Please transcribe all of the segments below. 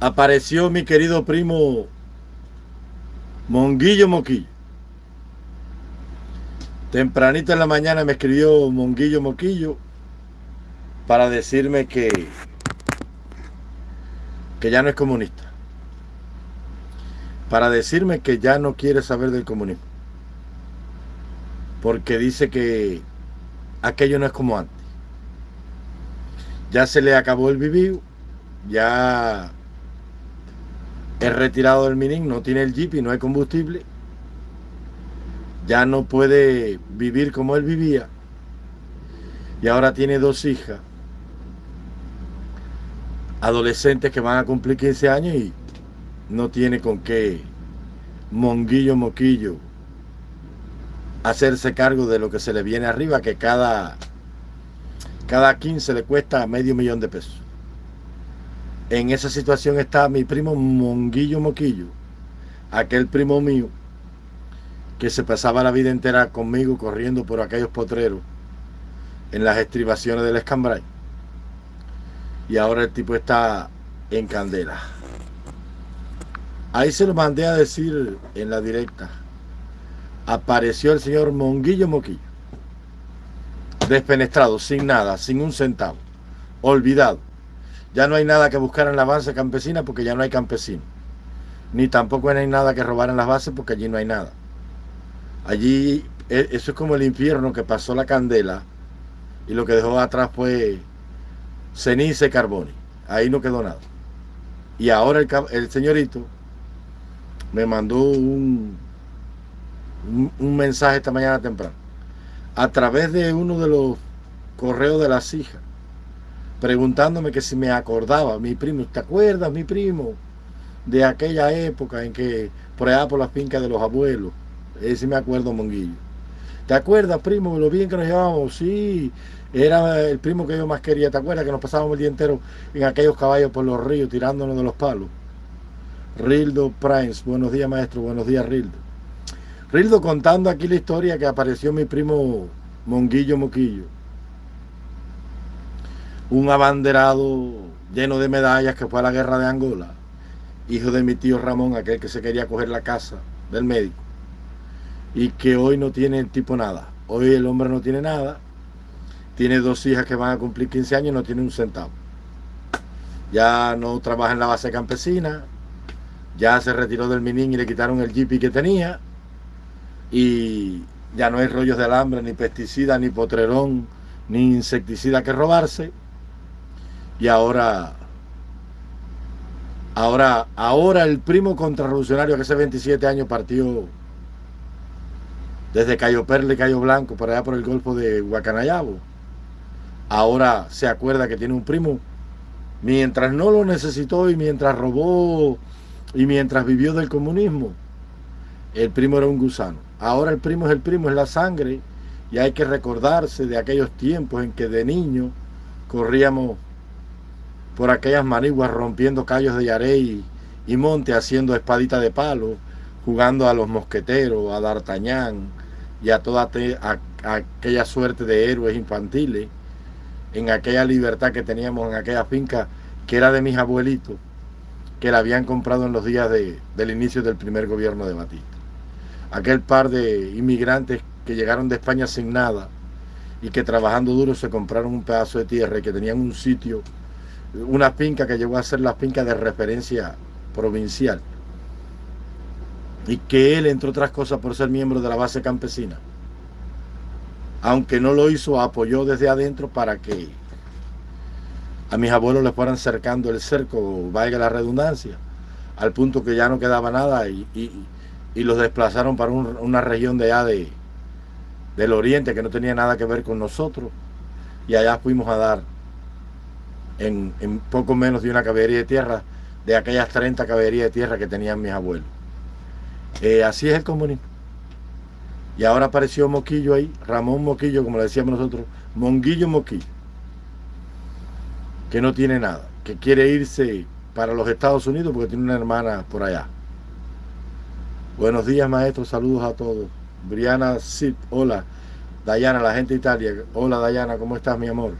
apareció mi querido primo Monguillo Moquillo. Tempranito en la mañana me escribió Monguillo Moquillo para decirme que, que ya no es comunista. Para decirme que ya no quiere saber del comunismo. Porque dice que aquello no es como antes. Ya se le acabó el vivir, ya es retirado del mining, no tiene el jeep y no hay combustible, ya no puede vivir como él vivía y ahora tiene dos hijas adolescentes que van a cumplir 15 años y no tiene con qué monguillo moquillo hacerse cargo de lo que se le viene arriba, que cada, cada 15 le cuesta medio millón de pesos. En esa situación está mi primo Monguillo Moquillo, aquel primo mío que se pasaba la vida entera conmigo corriendo por aquellos potreros en las estribaciones del escambray. Y ahora el tipo está en candela. Ahí se lo mandé a decir en la directa. Apareció el señor Monguillo Moquillo. Despenestrado, sin nada, sin un centavo. Olvidado ya no hay nada que buscar en la base campesina porque ya no hay campesinos. Ni tampoco hay nada que robar en las bases porque allí no hay nada. Allí, e, eso es como el infierno que pasó la candela y lo que dejó atrás fue ceniza y carbón. Ahí no quedó nada. Y ahora el, señorito me mandó un, un, un, mensaje esta mañana temprano. A través de uno de los correos de las hijas preguntándome que si me acordaba, mi primo, ¿te acuerdas, mi primo? De aquella época en que, por allá por las fincas de los abuelos, ese me acuerdo, Monguillo. ¿Te acuerdas, primo, lo bien que nos llevábamos? Sí, era el primo que yo más quería. ¿Te acuerdas que nos pasábamos el día entero en aquellos caballos por los ríos, tirándonos de los palos? Rildo Primes, buenos días, maestro, buenos días, Rildo. Rildo contando aquí la historia que apareció mi primo Monguillo Moquillo un abanderado lleno de medallas que fue a la guerra de Angola, hijo de mi tío Ramón, aquel que se quería coger la casa del médico, y que hoy no tiene el tipo nada. Hoy el hombre no tiene nada, tiene dos hijas que van a cumplir 15 años y no tiene un centavo. Ya no trabaja en la base campesina, ya se retiró del minín y le quitaron el jeep que tenía, y ya no hay rollos de alambre, ni pesticida, ni potrerón, ni insecticida que robarse y ahora, ahora, ahora el primo contrarrevolucionario que hace 27 años partió desde Cayo Perle, Cayo Blanco, por allá por el Golfo de Guacanayabo. Ahora se acuerda que tiene un primo, mientras no lo necesitó y mientras robó y mientras vivió del comunismo, el primo era un gusano. Ahora el primo es el primo, es la sangre, y hay que recordarse de aquellos tiempos en que de niño corríamos por aquellas maniguas rompiendo callos de yarey y, monte haciendo espadita de palo, jugando a los mosqueteros, a D'Artagnan y a toda aquella suerte de héroes infantiles, en aquella libertad que teníamos en aquella finca que era de mis abuelitos, que la habían comprado en los días del inicio del primer gobierno de Batista. Aquel par de inmigrantes que llegaron de España sin nada y que trabajando duro se compraron un pedazo de tierra y que tenían un sitio una finca que llegó a ser la finca de referencia provincial. Y que él, entre otras cosas, por ser miembro de la base campesina, aunque no lo hizo, apoyó desde adentro para que a mis abuelos les fueran cercando el cerco, vaya la redundancia, al punto que ya no quedaba nada y, los desplazaron para una región de allá de, del oriente que no tenía nada que ver con nosotros y allá fuimos a dar en, poco menos de una caballería de tierra, de aquellas 30 caballerías de tierra que tenían mis abuelos. Eh, así es el comunismo. Y ahora apareció Moquillo ahí, Ramón Moquillo, como le decíamos nosotros, Monguillo Moquillo, que no tiene nada, que quiere irse para los Estados Unidos porque tiene una hermana por allá. Buenos días, maestro, saludos a todos. Briana Sid, hola. Dayana, la gente de Italia. Hola, Dayana, ¿cómo estás, mi amor?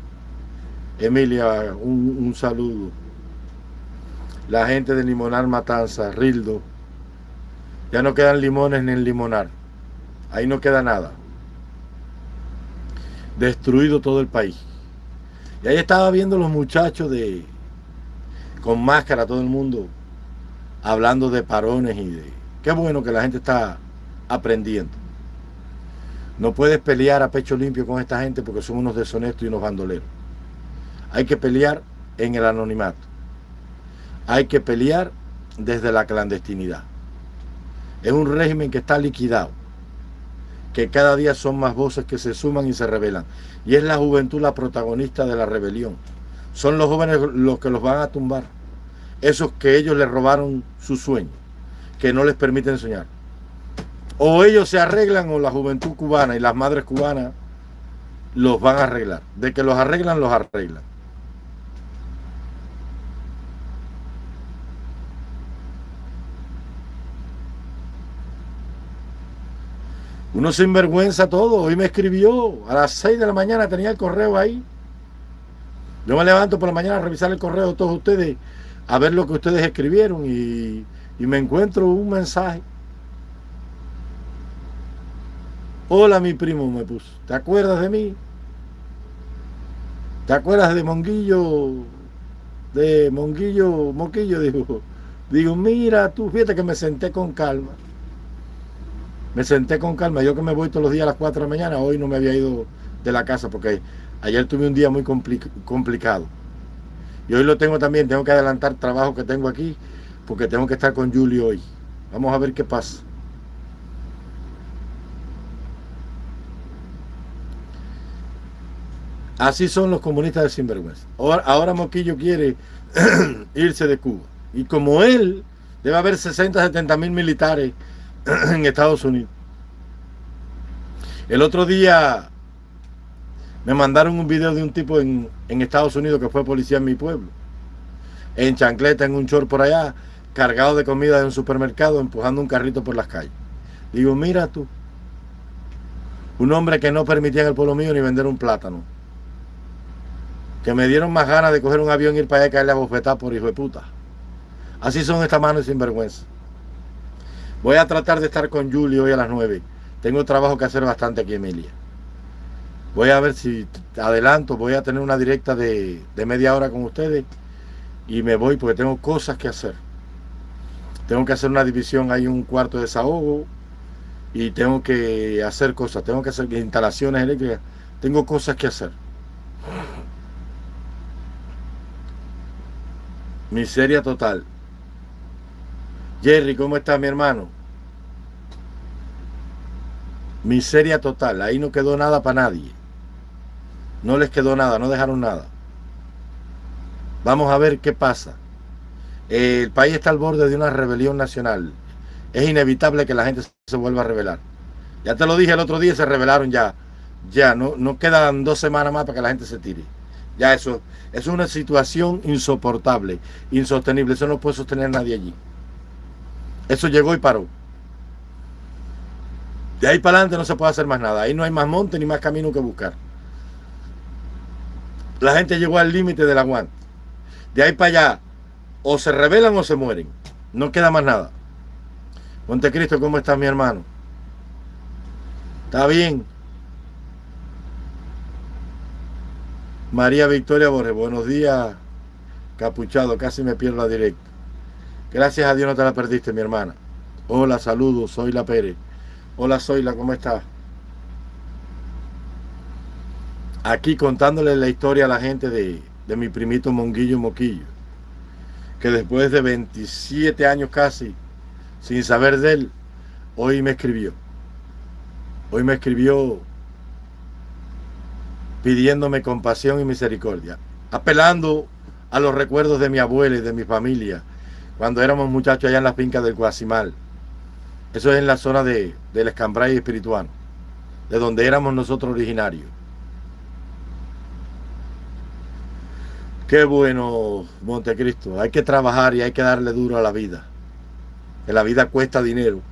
Emilia, un, saludo. la gente de Limonar Matanza, Rildo. Ya no quedan limones ni en Limonar. Ahí no queda nada. Destruido todo el país. Y ahí estaba viendo los muchachos de con máscara, todo el mundo hablando de parones y de... Qué bueno que la gente está aprendiendo. No puedes pelear a pecho limpio con esta gente porque son unos deshonestos y unos bandoleros. Hay que pelear en el anonimato. Hay que pelear desde la clandestinidad. Es un régimen que está liquidado, que cada día son más voces que se suman y se rebelan. Y es la juventud la protagonista de la rebelión. Son los jóvenes los que los van a tumbar. Esos que ellos les robaron su sueño, que no les permiten soñar. O ellos se arreglan o la juventud cubana y las madres cubanas los van a arreglar. De que los arreglan, los arreglan. Uno sinvergüenza todo. Hoy me escribió a las 6 de la mañana, tenía el correo ahí. Yo me levanto por la mañana a revisar el correo de todos ustedes, a ver lo que ustedes escribieron y, me encuentro un mensaje. Hola, mi primo, me puso. ¿Te acuerdas de mí? ¿Te acuerdas de Monguillo? De Monguillo, Moquillo, digo. Digo, mira, tú, fíjate que me senté con calma. Me senté con calma. Yo que me voy todos los días a las 4 de la mañana, hoy no me había ido de la casa porque ayer tuve un día muy complicado. Y hoy lo tengo también, tengo que adelantar trabajo que tengo aquí porque tengo que estar con Julio hoy. Vamos a ver qué pasa. Así son los comunistas de sinvergüenza. Ahora, ahora Moquillo quiere irse de Cuba. Y como él, debe haber 60, 70 mil militares en Estados Unidos. El otro día me mandaron un video de un tipo en, Estados Unidos que fue policía en mi pueblo. En chancleta, en un short por allá, cargado de comida de un supermercado, empujando un carrito por las calles. Digo, mira tú, un hombre que no permitía en el pueblo mío ni vender un plátano. Que me dieron más ganas de coger un avión y ir para allá y caerle a bofetar por hijo de puta. Así son estas manos sin vergüenza. Voy a tratar de estar con Julio hoy a las 9. Tengo trabajo que hacer bastante aquí, Emilia. Voy a ver si adelanto, voy a tener una directa de, media hora con ustedes y me voy porque tengo cosas que hacer. Tengo que hacer una división, hay un cuarto de desahogo y tengo que hacer cosas, tengo que hacer instalaciones eléctricas, tengo cosas que hacer. Miseria total. Jerry, ¿cómo está mi hermano? Miseria total, ahí no quedó nada para nadie. No les quedó nada, no dejaron nada. Vamos a ver qué pasa. El país está al borde de una rebelión nacional. Es inevitable que la gente se vuelva a rebelar. Ya te lo dije el otro día, se rebelaron ya. Ya, no, no quedan dos semanas más para que la gente se tire. Ya eso, es una situación insoportable, insostenible. Eso no puede sostener nadie allí. Eso llegó y paró. De ahí para adelante no se puede hacer más nada. Ahí no hay más monte ni más camino que buscar. La gente llegó al límite del aguante. De ahí para allá, o se rebelan o se mueren. No queda más nada. Montecristo, ¿cómo está mi hermano? ¿Está bien? María Victoria Borges, buenos días, capuchado, casi me pierdo la directa. Gracias a Dios no te la perdiste, mi hermana. Hola, saludos, soy la Pérez. Hola, soy la, ¿cómo estás? Aquí contándole la historia a la gente de, de mi primito Monguillo Moquillo, que después de 27 años casi, sin saber de él, hoy me escribió. Hoy me escribió pidiéndome compasión y misericordia, apelando a los recuerdos de mi abuela y de mi familia, cuando éramos muchachos allá en la finca del Guasimal. Eso es en la zona de, del Escambray espiritual, de donde éramos nosotros originarios. Qué bueno, Montecristo. Hay que trabajar y hay que darle duro a la vida. Que la vida cuesta dinero.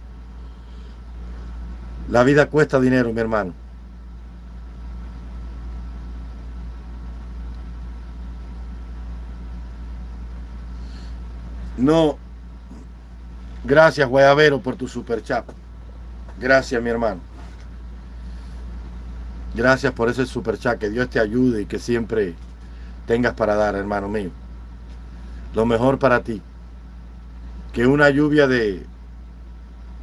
La vida cuesta dinero, mi hermano. No. Gracias, Guayabero, por tu super chat. Gracias, mi hermano. Gracias por ese super chat. Que Dios te ayude y que siempre tengas para dar, hermano mío. Lo mejor para ti. Que una lluvia de,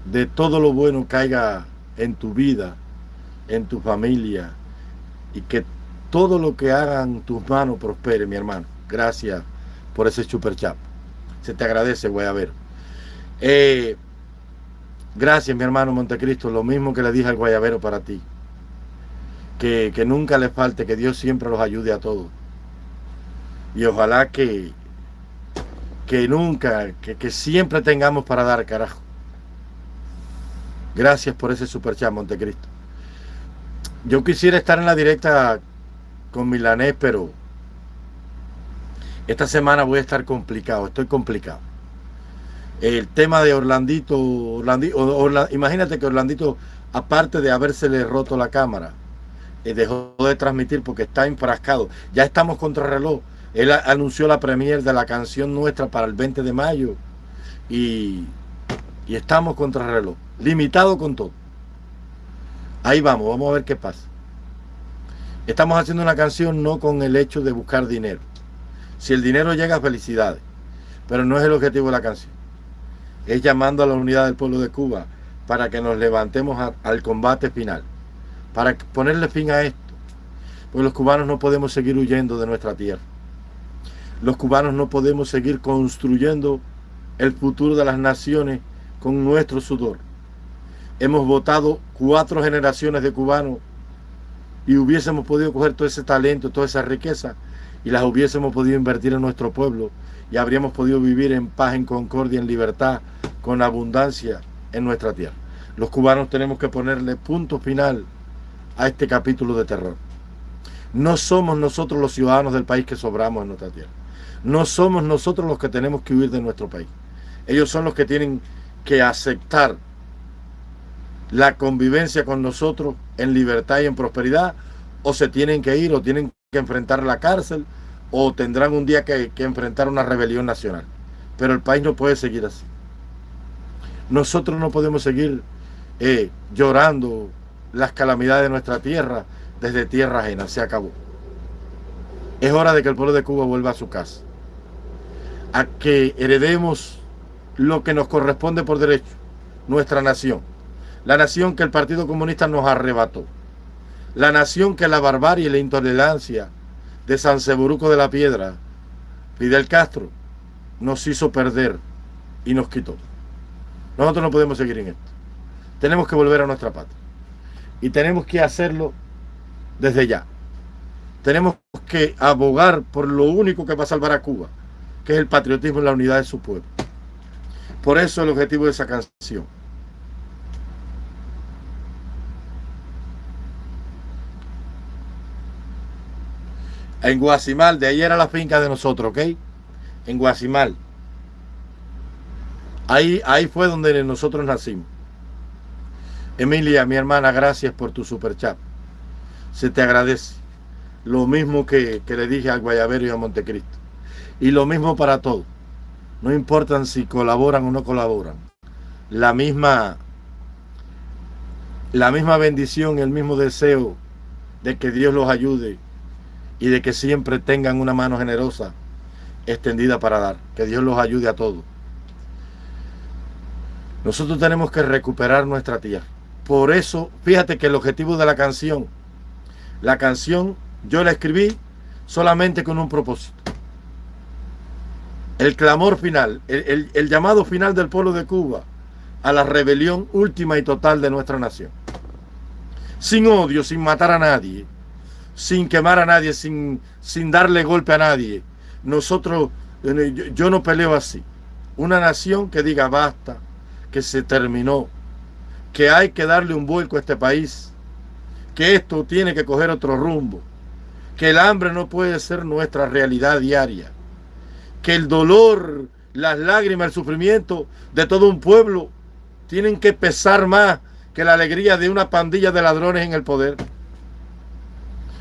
de todo lo bueno caiga en tu vida, en tu familia. Y que todo lo que hagan tus manos prospere, mi hermano. Gracias por ese super chat. Se te agradece, voy. Eh, gracias, mi hermano Montecristo. Lo mismo que le dije al guayabero para ti. Que, nunca les falte, que Dios siempre los ayude a todos. Y ojalá que, que nunca, que, que siempre tengamos para dar, carajo. Gracias por ese super chat, Montecristo. Yo quisiera estar en la directa con Milanés, pero esta semana voy a estar complicado, estoy complicado. El tema de Orlandito, imagínate que Orlandito, aparte de habérsele roto la cámara, eh, dejó de transmitir porque está enfrascado. Ya estamos contra reloj. Él anunció la premier de la canción nuestra para el 20 de mayo y, y estamos contra reloj. Limitado con todo. Ahí vamos, vamos a ver qué pasa. Estamos haciendo una canción no con el hecho de buscar dinero si el dinero llega, felicidades. Pero no es el objetivo de la canción. Es llamando a la unidad del pueblo de Cuba para que nos levantemos al combate final. Para ponerle fin a esto. Porque los cubanos no podemos seguir huyendo de nuestra tierra. Los cubanos no podemos seguir construyendo el futuro de las naciones con nuestro sudor. Hemos votado cuatro generaciones de cubanos y hubiésemos podido coger todo ese talento, toda esa riqueza y las hubiésemos podido invertir en nuestro pueblo y habríamos podido vivir en paz, en concordia, en libertad, con abundancia en nuestra tierra. Los cubanos tenemos que ponerle punto final a este capítulo de terror. No somos nosotros los ciudadanos del país que sobramos en nuestra tierra. No somos nosotros los que tenemos que huir de nuestro país. Ellos son los que tienen que aceptar la convivencia con nosotros en libertad y en prosperidad o se tienen que ir o tienen que enfrentar la cárcel o tendrán un día que, enfrentar una rebelión nacional. Pero el país no puede seguir así. Nosotros no podemos seguir eh, llorando las calamidades de nuestra tierra desde tierra ajena. Se acabó. Es hora de que el pueblo de Cuba vuelva a su casa. A que heredemos lo que nos corresponde por derecho. Nuestra nación. La nación que el Partido Comunista nos arrebató. La nación que la barbarie y la intolerancia de San Seburuco de la Piedra, Fidel Castro, nos hizo perder y nos quitó. Nosotros no podemos seguir en esto. Tenemos que volver a nuestra patria. Y tenemos que hacerlo desde ya. Tenemos que abogar por lo único que va a salvar a Cuba, que es el patriotismo y la unidad de su pueblo. Por eso el objetivo de esa canción. En Guasimal, de ahí era la finca de nosotros, ¿ok? En Guasimal. Ahí, ahí fue donde nosotros nacimos. Emilia, mi hermana, gracias por tu super chat. Se te agradece. Lo mismo que, que le dije al Guayabero y a Montecristo. Y lo mismo para todos. No importan si colaboran o no colaboran. La misma, la misma bendición, el mismo deseo de que Dios los ayude y de que siempre tengan una mano generosa extendida para dar. Que Dios los ayude a todos. Nosotros tenemos que recuperar nuestra tierra. Por eso, fíjate que el objetivo de la canción, la canción yo la escribí solamente con un propósito. El clamor final, el, el llamado final del pueblo de Cuba a la rebelión última y total de nuestra nación. Sin odio, sin matar a nadie, sin quemar a nadie, sin, sin darle golpe a nadie. Nosotros, eh, yo, no peleo así. Una nación que diga basta, que se terminó, que hay que darle un vuelco a este país, que esto tiene que coger otro rumbo, que el hambre no puede ser nuestra realidad diaria, que el dolor, las lágrimas, el sufrimiento de todo un pueblo tienen que pesar más que la alegría de una pandilla de ladrones en el poder.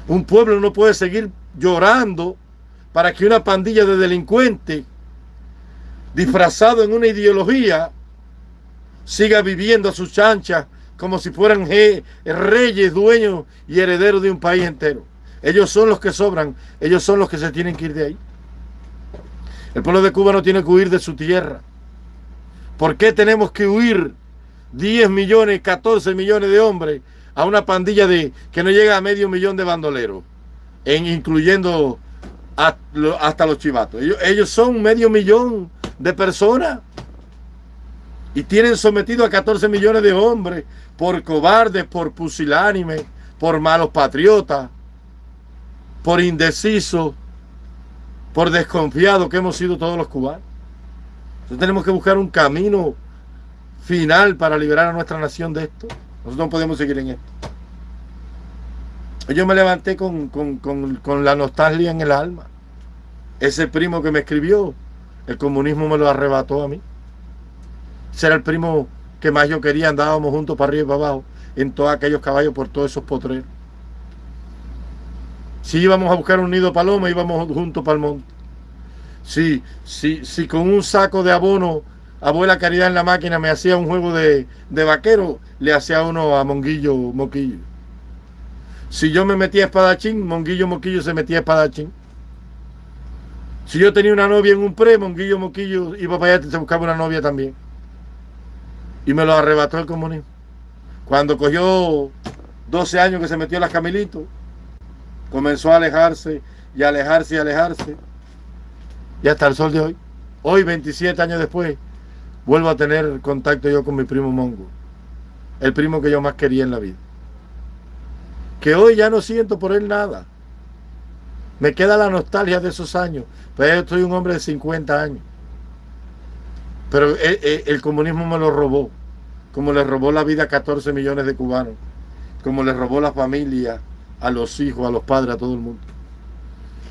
Un pueblo no puede seguir llorando para que una pandilla de delincuentes disfrazado en una ideología, siga viviendo a sus chanchas como si fueran reyes, dueños y herederos de un país entero. Ellos son los que sobran, ellos son los que se tienen que ir de ahí. El pueblo de Cuba no tiene que huir de su tierra. ¿Por qué tenemos que huir 10 millones, 14 millones de hombres a una pandilla de que no llega a medio millón de bandoleros, en, incluyendo hasta los chivatos? Ellos, ellos son medio millón de personas y tienen sometido a 14 millones de hombres por cobardes, por pusilánime, por malos patriotas, por indecisos, por desconfiados que hemos sido todos los cubanos. Entonces tenemos que buscar un camino final para liberar a nuestra nación de esto. Nosotros no podemos seguir en esto. Yo me levanté con, con la nostalgia en el alma. Ese primo que me escribió, el comunismo me lo arrebató a mí. Ese era el primo que más yo quería, andábamos juntos para arriba y para abajo, en todos aquellos caballos, por todos esos potreros. Si íbamos a buscar un nido paloma, íbamos juntos para el monte. Si, si con un saco de abono, abuela Caridad en la máquina me hacía un juego de, de vaquero, le hacía uno a Monguillo Moquillo. Si yo me metía espadachín, Monguillo Moquillo se metía espadachín. Si yo tenía una novia en un pre, Monguillo Moquillo iba para allá y se buscaba una novia también y me lo arrebató el comunismo. Cuando cogió 12 años que se metió en las camelitos, comenzó a alejarse y alejarse y alejarse. Y hasta el sol de hoy, hoy 27 años después, vuelvo a tener contacto yo con mi primo Mongo, el primo que yo más quería en la vida. Que hoy ya no siento por él nada. Me queda la nostalgia de esos años, pero yo soy un hombre de 50 años. Pero eh, eh, el, comunismo me lo robó, como le robó la vida a 14 millones de cubanos, como le robó la familia, a los hijos, a los padres, a todo el mundo.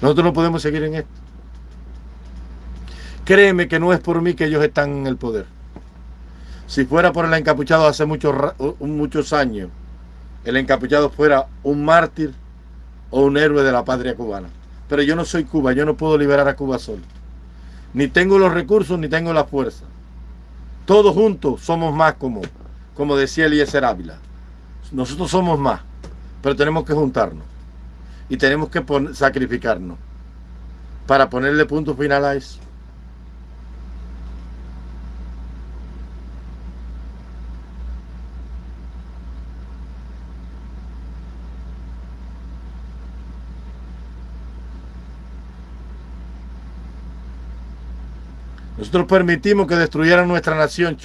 Nosotros no podemos seguir en esto. Créeme que no es por mí que ellos están en el poder. Si fuera por el encapuchado hace muchos, muchos años, el encapuchado fuera un mártir o un héroe de la patria cubana. Pero yo no soy Cuba, yo no puedo liberar a Cuba solo. Ni tengo los recursos, ni tengo la fuerza. Todos juntos somos más como, como decía Eliezer Ávila. Nosotros somos más, pero tenemos que juntarnos. Y tenemos que sacrificarnos para ponerle punto final a eso. Nosotros permitimos que destruyeran nuestra nación.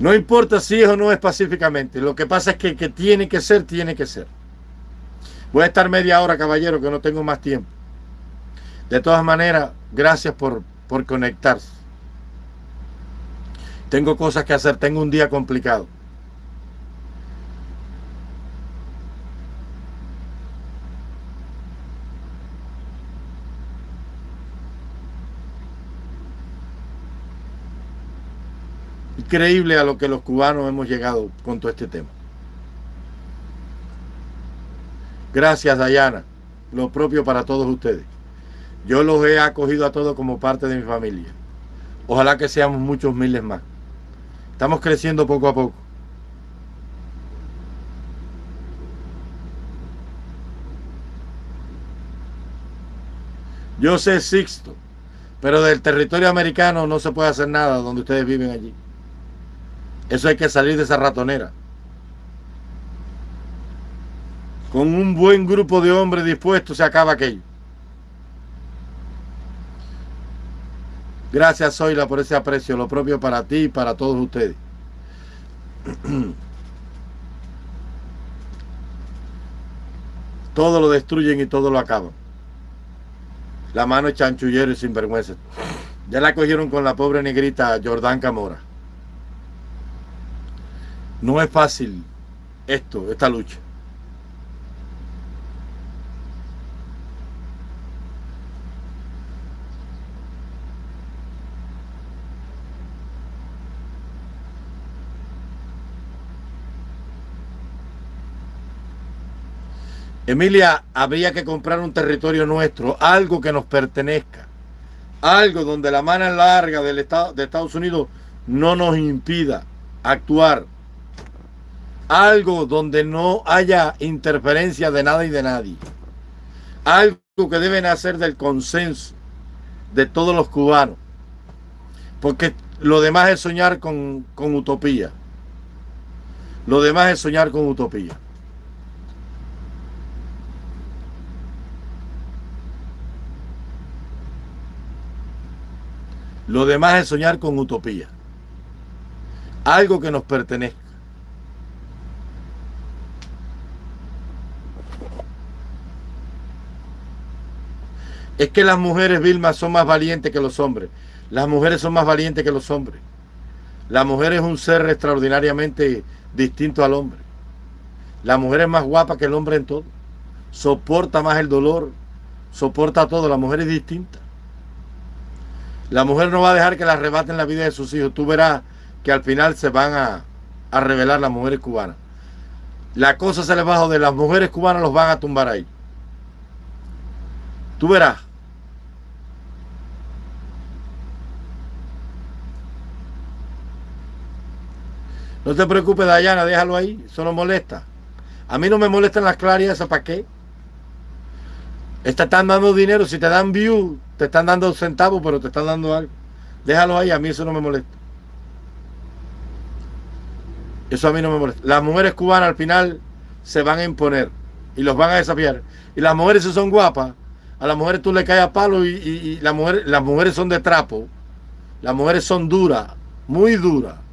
No importa si es o no es pacíficamente. Lo que pasa es que, que tiene que ser, tiene que ser. Voy a estar media hora, caballero, que no tengo más tiempo. De todas maneras, gracias por, por conectarse. Tengo cosas que hacer, tengo un día complicado. Increíble a lo que los cubanos hemos llegado con todo este tema. Gracias, Dayana. Lo propio para todos ustedes. Yo los he acogido a todos como parte de mi familia. Ojalá que seamos muchos miles más. Estamos creciendo poco a poco. Yo sé Sixto, pero del territorio americano no se puede hacer nada donde ustedes viven allí. Eso hay que salir de esa ratonera. Con un buen grupo de hombres dispuestos se acaba aquello. Gracias, Zoila, por ese aprecio, lo propio para ti y para todos ustedes. todo lo destruyen y todo lo acaban. La mano es chanchullero y sinvergüenza. Ya la cogieron con la pobre negrita Jordán Camora. No es fácil esto, esta lucha. Emilia, habría que comprar un territorio nuestro, algo que nos pertenezca, algo donde la mano larga del Estado, de Estados Unidos no nos impida actuar algo donde no haya interferencia de nada y de nadie, algo que deben hacer del consenso de todos los cubanos, porque lo demás es soñar con, con utopía, lo demás es soñar con utopía. Lo demás es soñar con utopía. Algo que nos pertenezca. Es que las mujeres, Vilma, son más valientes que los hombres. Las mujeres son más valientes que los hombres. La mujer es un ser extraordinariamente distinto al hombre. La mujer es más guapa que el hombre en todo. Soporta más el dolor. Soporta todo. La mujer es distinta. La mujer no va a dejar que la arrebaten la vida de sus hijos. Tú verás que al final se van a, revelar las mujeres cubanas. La cosa se les bajo de las mujeres cubanas los van a tumbar ahí. Tú verás. No te preocupes, Dayana, déjalo ahí. Eso no molesta. A mí no me molestan las clarias, ¿para qué? están dando dinero, si te dan view, te están dando centavos, pero te están dando algo. Déjalo ahí, a mí eso no me molesta. Eso a mí no me molesta. Las mujeres cubanas al final se van a imponer y los van a desafiar. Y las mujeres si son guapas, a las mujeres tú le caes a palo y, las mujeres son de trapo. Las mujeres son duras, muy duras.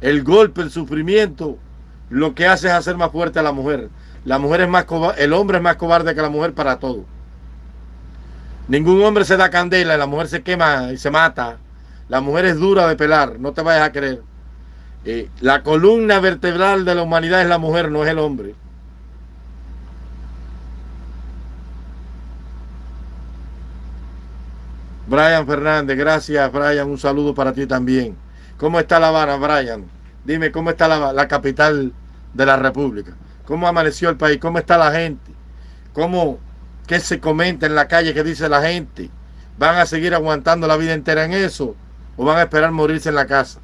El golpe, el sufrimiento, lo que hace es hacer más fuerte a la mujer. La mujer es más el hombre es más cobarde que la mujer para todo. Ningún hombre se da candela, la mujer se quema y se mata. La mujer es dura de pelar, no te vayas a creer. Eh, la columna vertebral de la humanidad es la mujer, no es el hombre. Brian Fernández, gracias Brian, un saludo para ti también. ¿Cómo está La Habana, Brian? Dime, ¿cómo está la, capital de la República? ¿Cómo amaneció el país? ¿Cómo está la gente? ¿Cómo, ¿Qué se comenta en la calle? ¿Qué dice la gente? ¿Van a seguir aguantando la vida entera en eso? ¿O van a esperar morirse en la casa?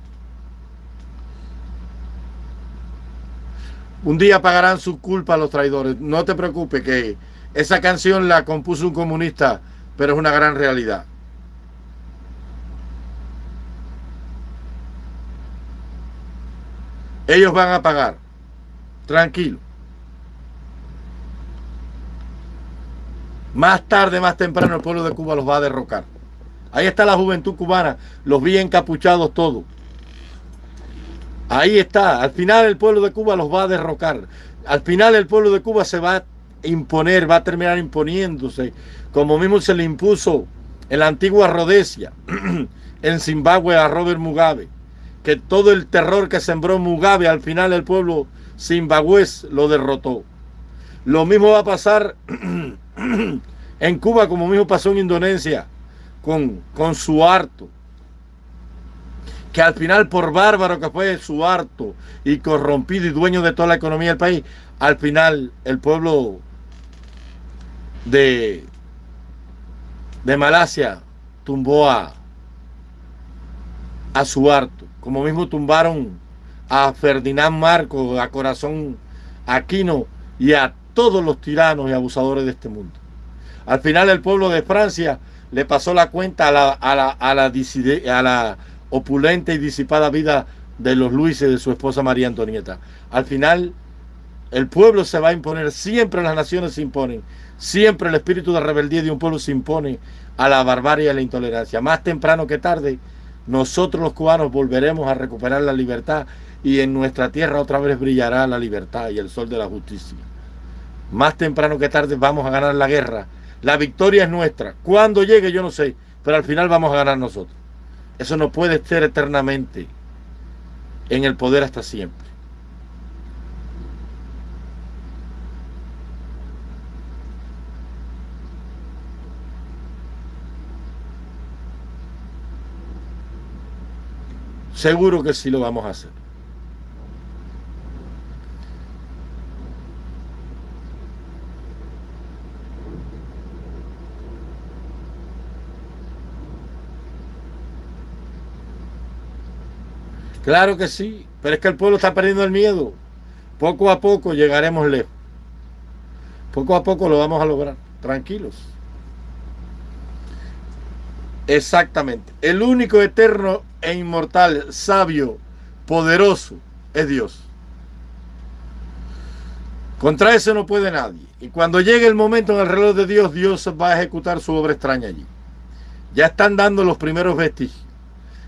Un día pagarán su culpa a los traidores. No te preocupes que esa canción la compuso un comunista, pero es una gran realidad. Ellos van a pagar. Tranquilo. Más tarde, más temprano, el pueblo de Cuba los va a derrocar. Ahí está la juventud cubana, los vi encapuchados todos. Ahí está. Al final el pueblo de Cuba los va a derrocar. Al final el pueblo de Cuba se va a imponer, va a terminar imponiéndose, como mismo se le impuso en la antigua Rhodesia, en Zimbabue a Robert Mugabe, que todo el terror que sembró Mugabe, al final el pueblo zimbabués lo derrotó. Lo mismo va a pasar en Cuba, como mismo pasó en Indonesia, con, con harto que al final por bárbaro que fue su harto y corrompido y dueño de toda la economía del país, al final el pueblo de, de Malasia tumbó a, a harto como mismo tumbaron a Ferdinand Marcos, a Corazón Aquino y a todos los tiranos y abusadores de este mundo. Al final el pueblo de Francia le pasó la cuenta a la, a la, opulenta y disipada vida de los Luises de su esposa María Antonieta. Al final el pueblo se va a imponer, siempre las naciones se imponen, siempre el espíritu de rebeldía de un pueblo se impone a la barbarie y a la intolerancia. Más temprano que tarde, nosotros los cubanos volveremos a recuperar la libertad y en nuestra tierra otra vez brillará la libertad y el sol de la justicia. Más temprano que tarde vamos a ganar la guerra la victoria es nuestra. Cuando llegue yo no sé, pero al final vamos a ganar nosotros. Eso no puede ser eternamente en el poder hasta siempre. Seguro que sí lo vamos a hacer. Claro que sí, pero es que el pueblo está perdiendo el miedo. Poco a poco llegaremos lejos. Poco a poco lo vamos a lograr. Tranquilos. Exactamente. El único eterno e inmortal, sabio, poderoso, es Dios. Contra eso no puede nadie. Y cuando llegue el momento en el reloj de Dios, Dios va a ejecutar su obra extraña allí. Ya están dando los primeros vestigios.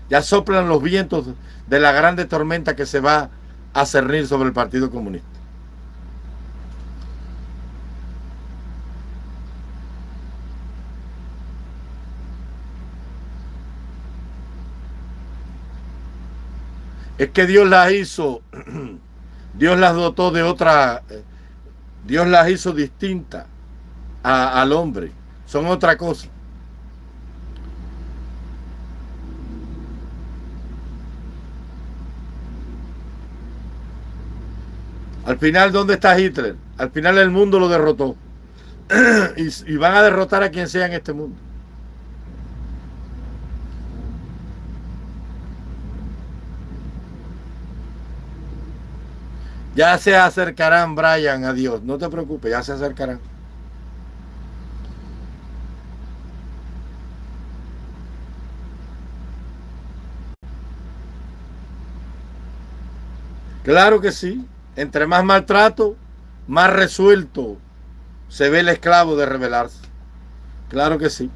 Ya soplan los vientos de la grande tormenta que se va a cernir sobre el Partido Comunista. Es que Dios las hizo, Dios las dotó de otra, Dios las hizo distintas al hombre. Son otra cosa. Al final, ¿dónde está Hitler? Al final el mundo lo derrotó. y, y, van a derrotar a quien sea en este mundo. Ya se acercarán, Brian, a Dios. No te preocupes, ya se acercarán. Claro que sí. Entre más maltrato, más resuelto se ve el esclavo de rebelarse. Claro que sí.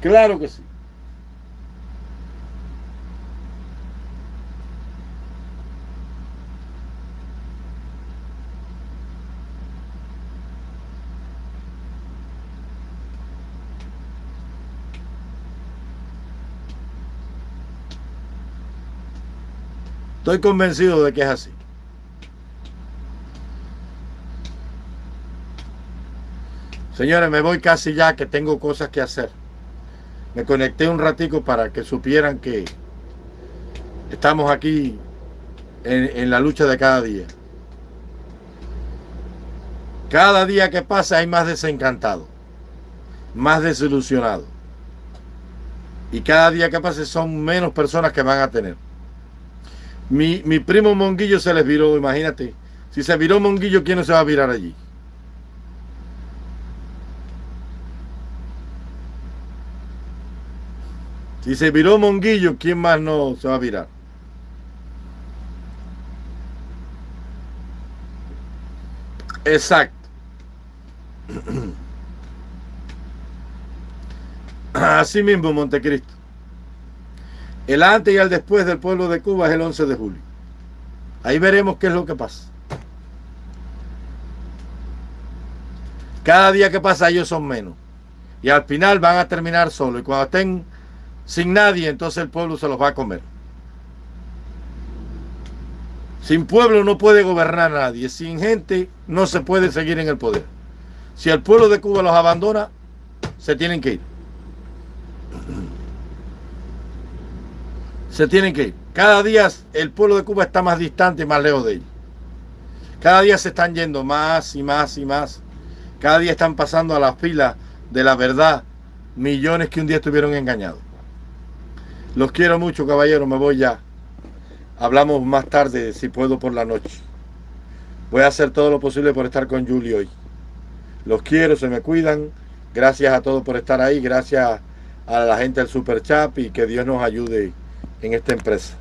Claro que sí. Estoy convencido de que es así. Señores, me voy casi ya que tengo cosas que hacer. Me conecté un ratico para que supieran que estamos aquí en, en la lucha de cada día. Cada día que pasa hay más desencantado, más desilusionado. Y cada día que pase son menos personas que van a tener. Mi, mi primo Monguillo se les viró, imagínate. Si se viró Monguillo, ¿quién no se va a virar allí? Si se viró Monguillo, ¿quién más no se va a virar? Exacto. Así mismo, Montecristo. El antes y el después del pueblo de Cuba es el 11 de julio. Ahí veremos qué es lo que pasa. Cada día que pasa ellos son menos. Y al final van a terminar solo. Y cuando estén sin nadie, entonces el pueblo se los va a comer. Sin pueblo no puede gobernar nadie. Sin gente no se puede seguir en el poder. Si el pueblo de Cuba los abandona, se tienen que ir. Se tienen que ir. Cada día el pueblo de Cuba está más distante y más lejos de ellos. Cada día se están yendo más y más y más. Cada día están pasando a la fila de la verdad millones que un día estuvieron engañados. Los quiero mucho, caballero. Me voy ya. Hablamos más tarde, si puedo, por la noche. Voy a hacer todo lo posible por estar con Julio hoy. Los quiero, se me cuidan. Gracias a todos por estar ahí. Gracias a la gente del Super Chat y que Dios nos ayude en esta empresa.